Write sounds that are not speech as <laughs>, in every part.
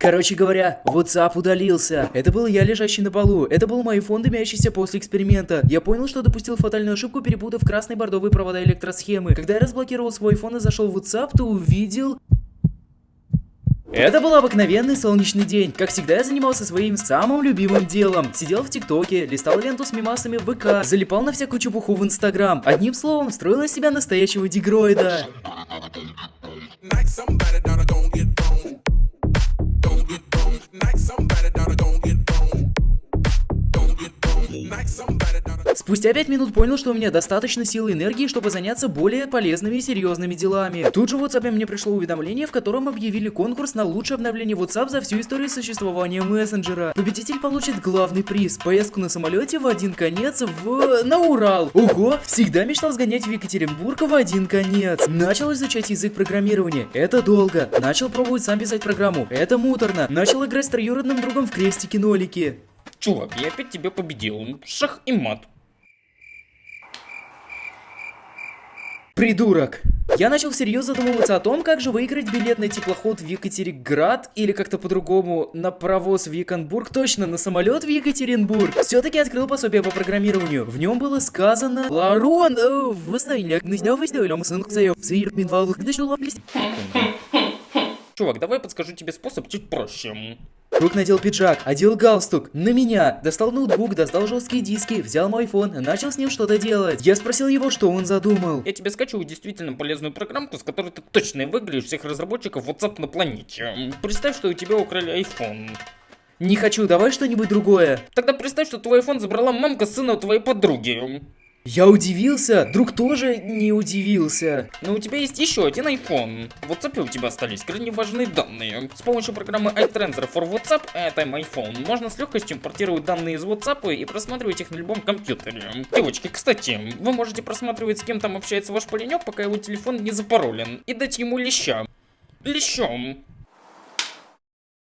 Короче говоря, WhatsApp удалился. Это был я, лежащий на полу. Это был мой фон, дымящийся после эксперимента. Я понял, что допустил фатальную ошибку, перепутав красные бордовые провода электросхемы. Когда я разблокировал свой фон и зашел в WhatsApp, то увидел... Это был обыкновенный солнечный день. Как всегда, я занимался своим самым любимым делом. Сидел в ТикТоке, листал ленту с мимасами в ВК, залипал на всякую чепуху в Инстаграм. Одним словом, строил из себя настоящего дигроида. Спустя 5 минут понял, что у меня достаточно силы и энергии, чтобы заняться более полезными и серьезными делами. Тут же в WhatsApp мне пришло уведомление, в котором объявили конкурс на лучшее обновление WhatsApp за всю историю существования мессенджера. Победитель получит главный приз – поездку на самолете в один конец в... на Урал. Ого, всегда мечтал сгонять в Екатеринбург в один конец. Начал изучать язык программирования. Это долго. Начал пробовать сам писать программу. Это муторно. Начал играть с троюродным другом в крестики-нолики. Чувак, я опять тебя победил. Шах и мат. Придурок. Я начал всерьез задумываться о том, как же выиграть билет на теплоход в Екатеринбург или как-то по-другому на паровоз в Еканбург, точно на самолет в Екатеринбург. Все-таки открыл пособие по программированию. В нем было сказано Ларон, э, <laughs> Чувак, давай я подскажу тебе способ чуть проще. Друг надел пиджак, одел галстук, на меня, достал ноутбук, достал жесткие диски, взял мой и начал с ним что-то делать. Я спросил его, что он задумал. Я тебе скачу действительно полезную программку, с которой ты точно выглядишь всех разработчиков WhatsApp на планете. Представь, что у тебя украли iPhone. Не хочу, давай что-нибудь другое. Тогда представь, что твой iPhone забрала мамка сына твоей подруги. Я удивился, друг тоже не удивился. Но у тебя есть еще один iPhone. В WhatsApp у тебя остались крайне важные данные. С помощью программы iTransfer for WhatsApp, это iPhone, можно с легкостью импортировать данные из WhatsApp и просматривать их на любом компьютере. Девочки, кстати, вы можете просматривать, с кем там общается ваш паренек, пока его телефон не запаролен, и дать ему леща. Лещом.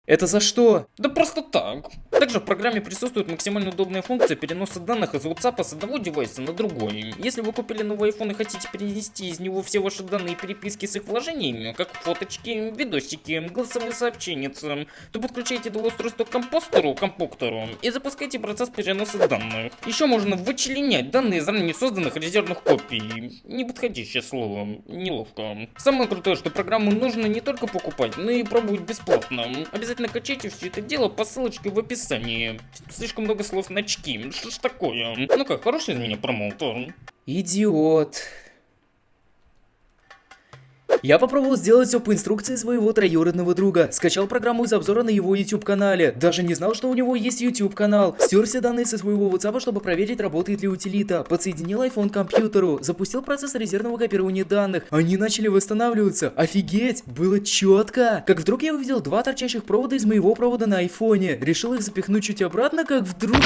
Это за что? Да просто так. Также в программе присутствует максимально удобная функция переноса данных из WhatsApp с одного девайса на другой. Если вы купили новый iPhone и хотите перенести из него все ваши данные и переписки с их вложениями, как фоточки, видосики, голосовые сообщения, то подключайте это устройство к компостеру, компоктору и запускайте процесс переноса данных. Еще можно вычленять данные из ранее созданных резервных копий. Неподходящее слово, неловко. Самое крутое, что программу нужно не только покупать, но и пробовать бесплатно. Обязательно качайте все это дело по ссылочке в описании. Слишком много слов на очки. Что ж такое? Ну как, хороший из меня промоутер? Идиот. Я попробовал сделать все по инструкции своего троюродного друга. Скачал программу из обзора на его YouTube канале. Даже не знал, что у него есть YouTube канал. Стер все данные со своего WhatsApp, чтобы проверить, работает ли утилита. Подсоединил iPhone к компьютеру. Запустил процесс резервного копирования данных. Они начали восстанавливаться. Офигеть! Было четко. Как вдруг я увидел два торчащих провода из моего провода на айфоне. Решил их запихнуть чуть обратно, как вдруг...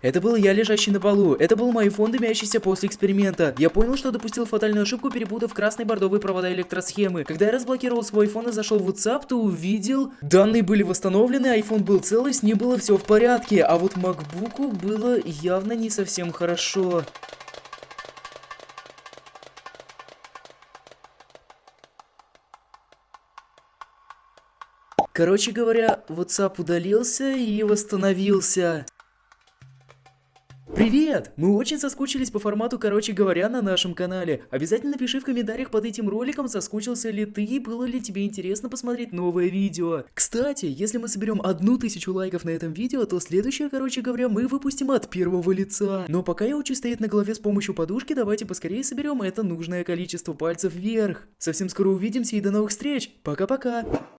Это был я, лежащий на полу. Это был мой фон, дымящийся после эксперимента. Я понял, что допустил фатальную ошибку, перепутав красные бордовые провода электросхемы. Когда я разблокировал свой iPhone и зашел в WhatsApp, то увидел... Данные были восстановлены, iPhone был целый, с ним было все в порядке. А вот MacBook было явно не совсем хорошо. Короче говоря, WhatsApp удалился и восстановился. Привет! Мы очень соскучились по формату «Короче говоря» на нашем канале. Обязательно пиши в комментариях под этим роликом, соскучился ли ты и было ли тебе интересно посмотреть новое видео. Кстати, если мы соберем одну тысячу лайков на этом видео, то следующее, короче говоря, мы выпустим от первого лица. Но пока я учусь стоять на голове с помощью подушки, давайте поскорее соберем это нужное количество пальцев вверх. Совсем скоро увидимся и до новых встреч. Пока-пока.